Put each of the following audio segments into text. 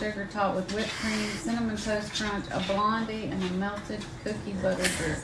sugar topped with whipped cream, cinnamon toast crunch, a blondie, and a melted cookie butter drizzle.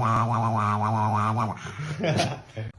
wah, wah, wah, wah, wah, wah, wah, wah.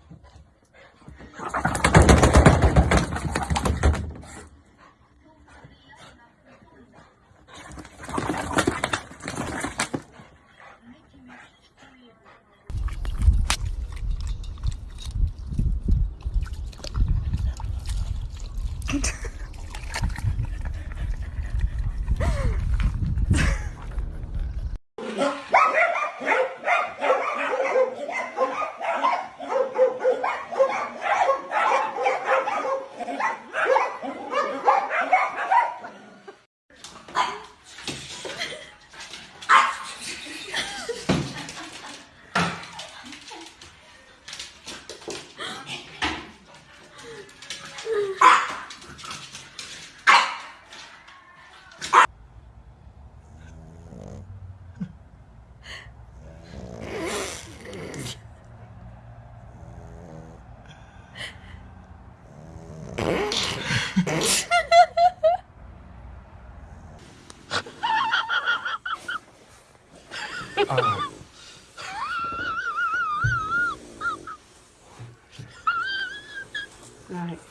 Right.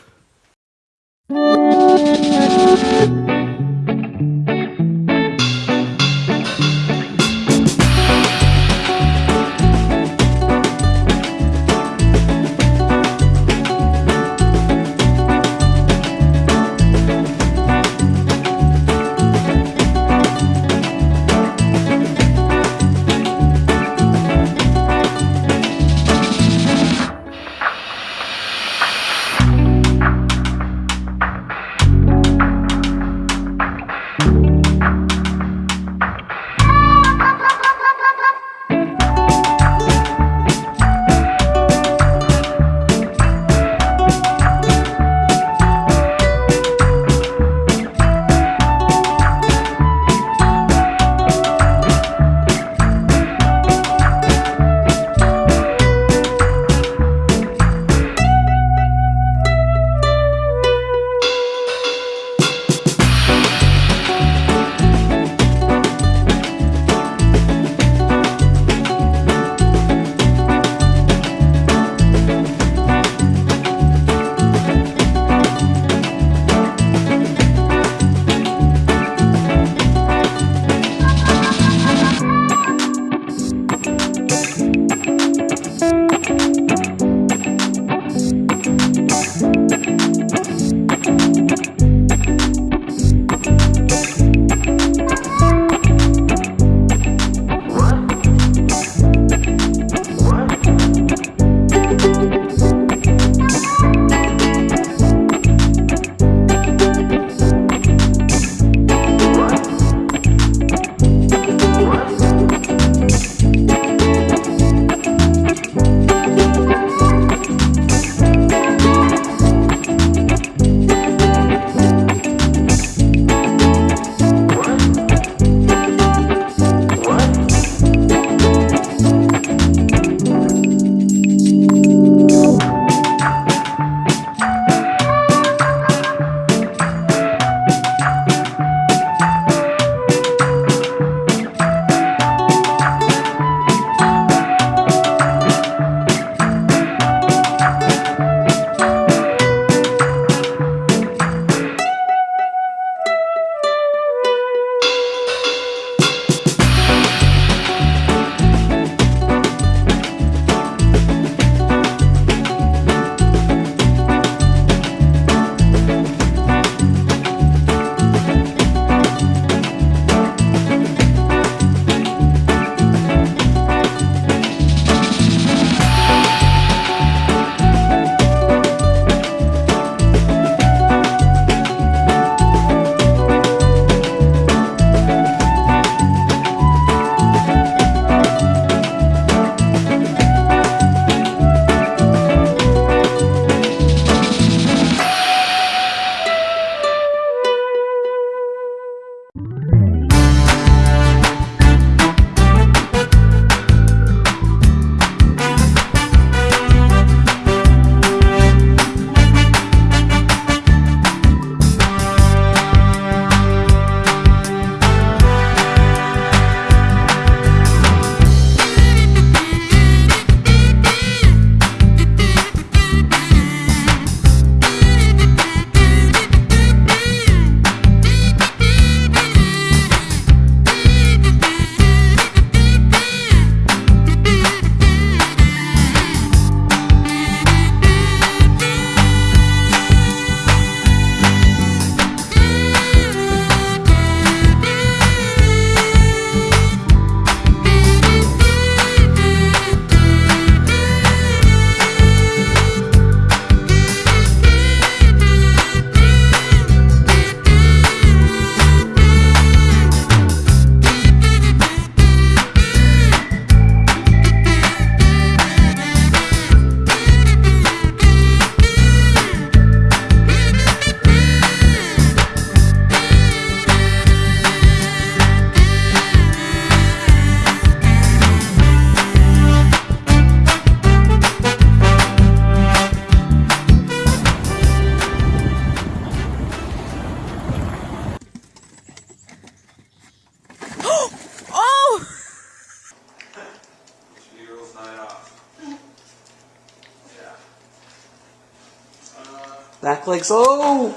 like so.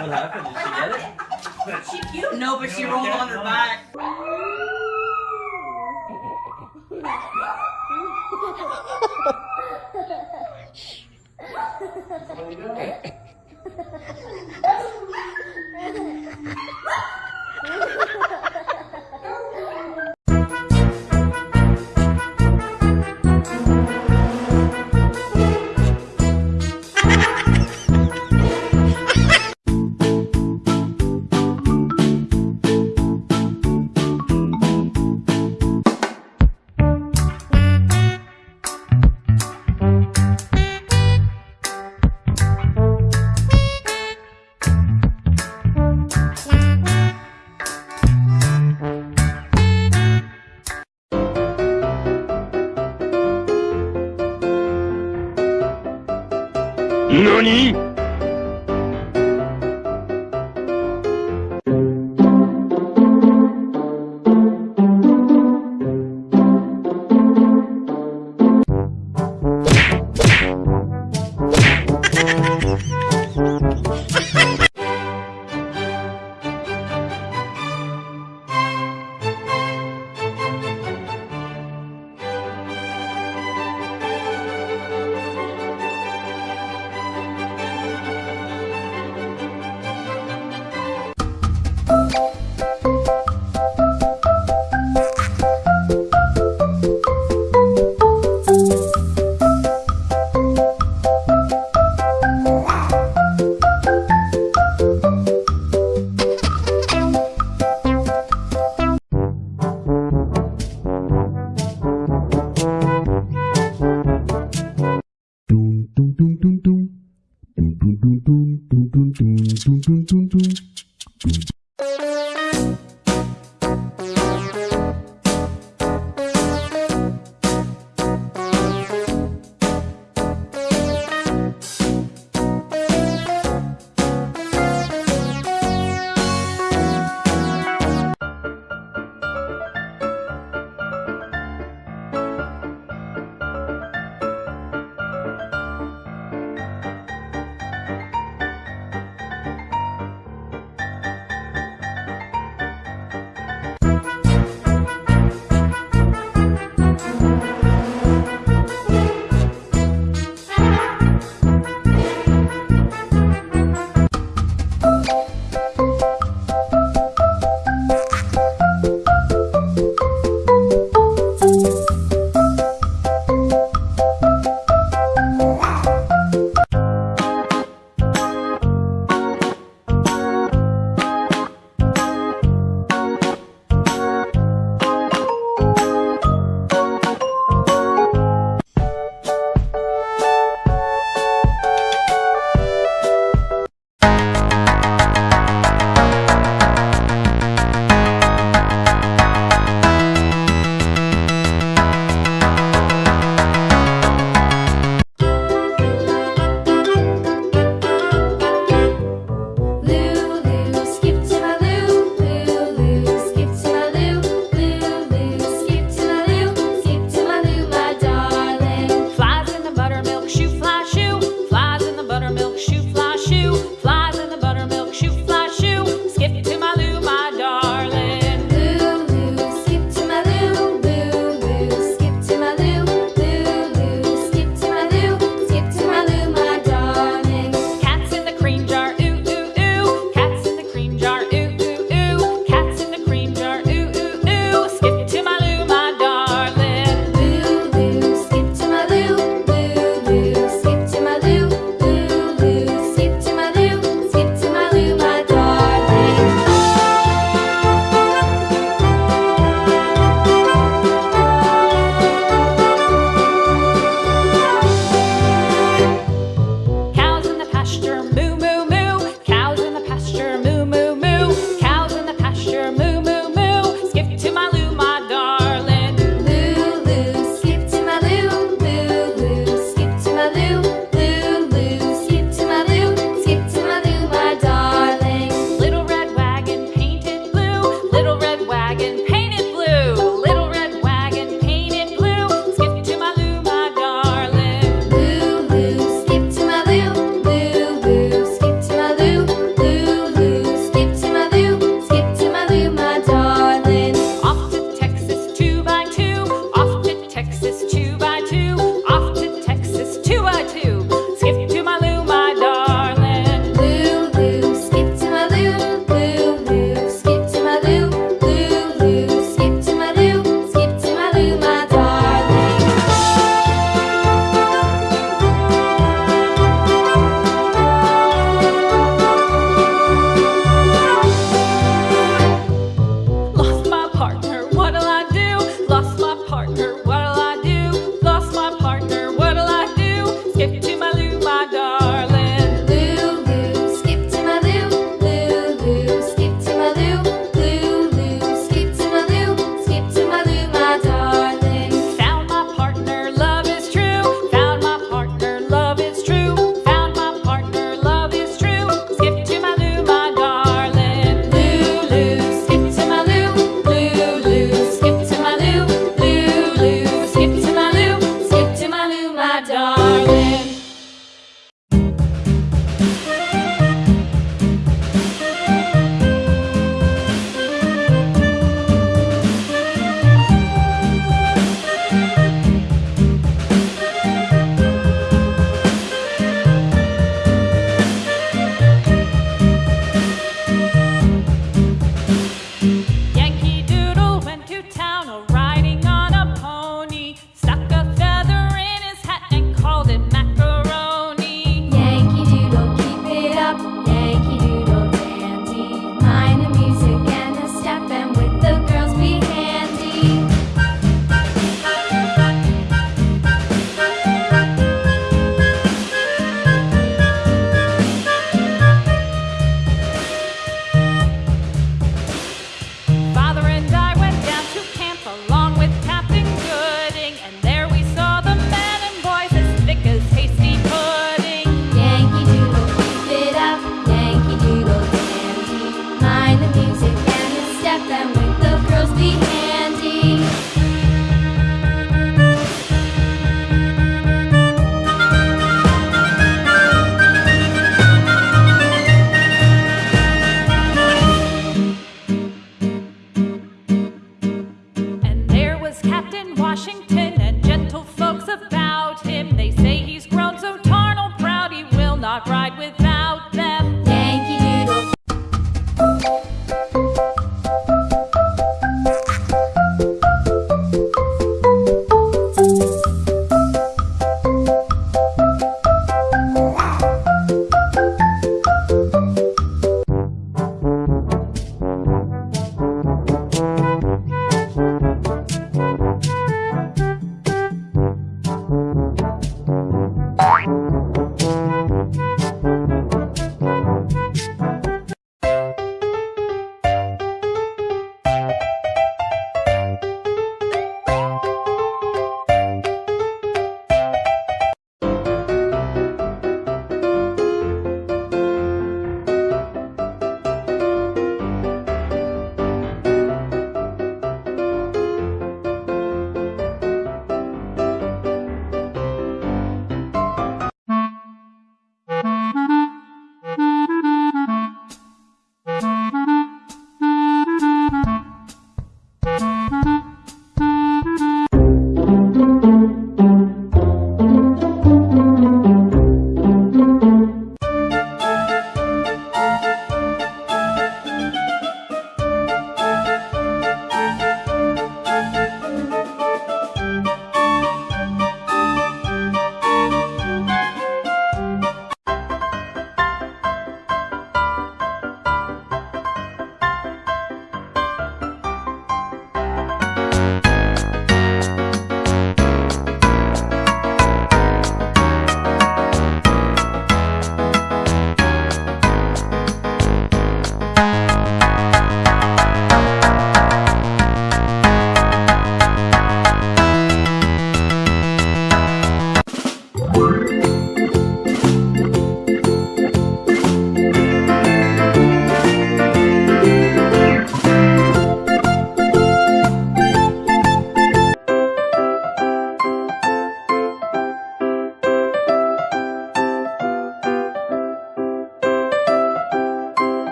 what happened? Did she get it? She cute. But she rolled on her back. Are you doing? Thank you.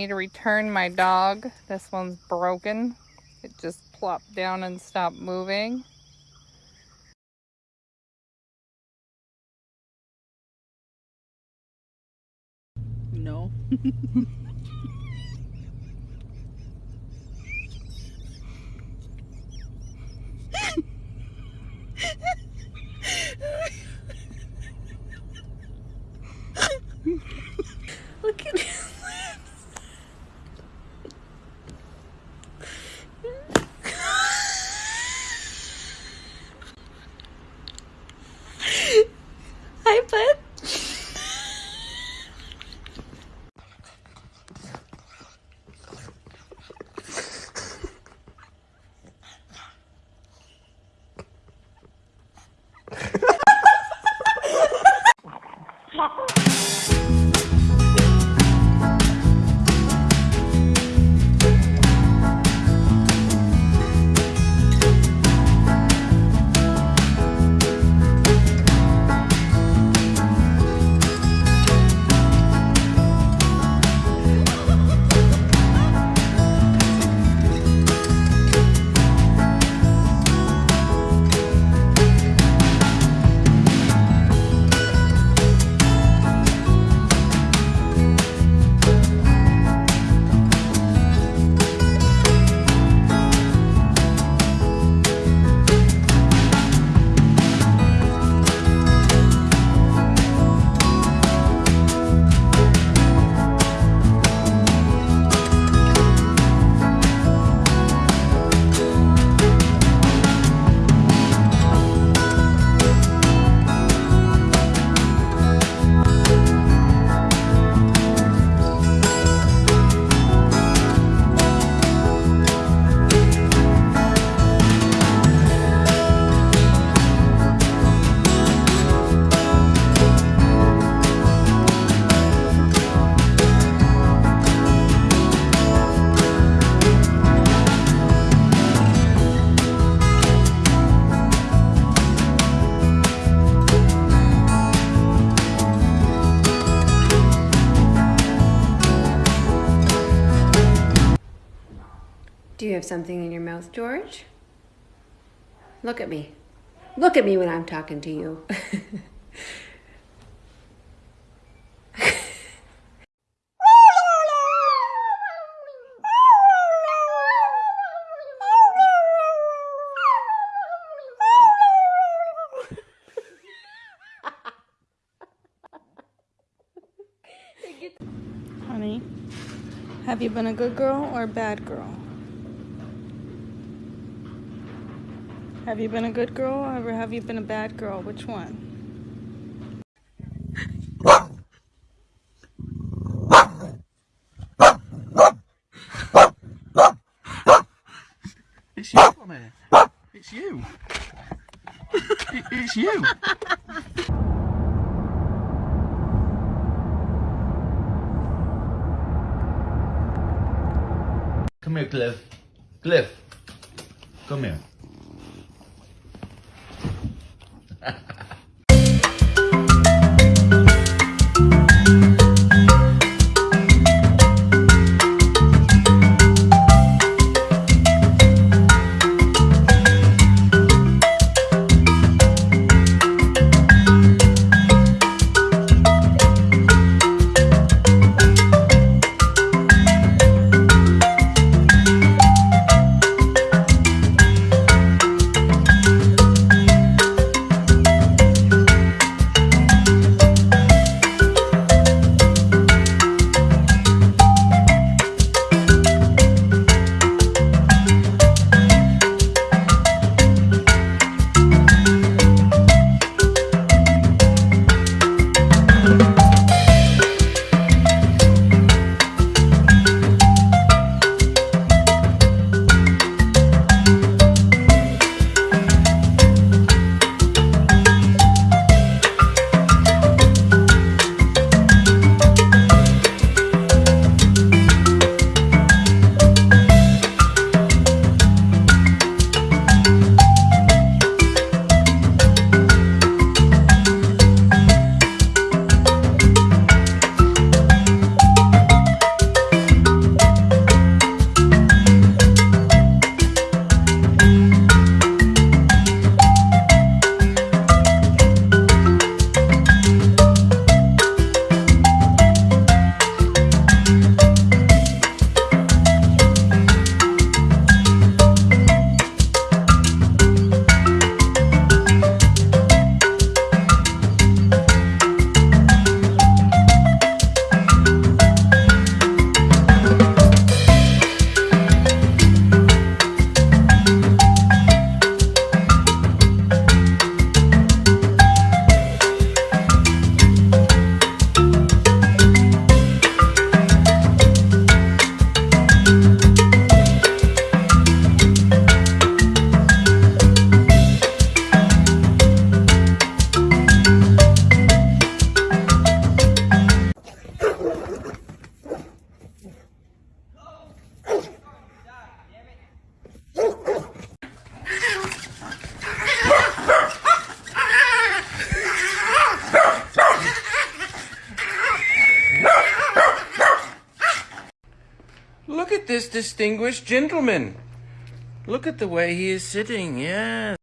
Need to return my dog. This one's broken. It just plopped down and stopped moving. No. Look at his Hi, something in your mouth, George? Look at me. Look at me when I'm talking to you. Honey, have you been a good girl or a bad girl? Have you been a good girl or have you been a bad girl? Which one? It's you, come here. It's you. It- it's you. Come here, Cliff. Cliff. Come here. Distinguished gentleman. Look at the way he is sitting. Yes.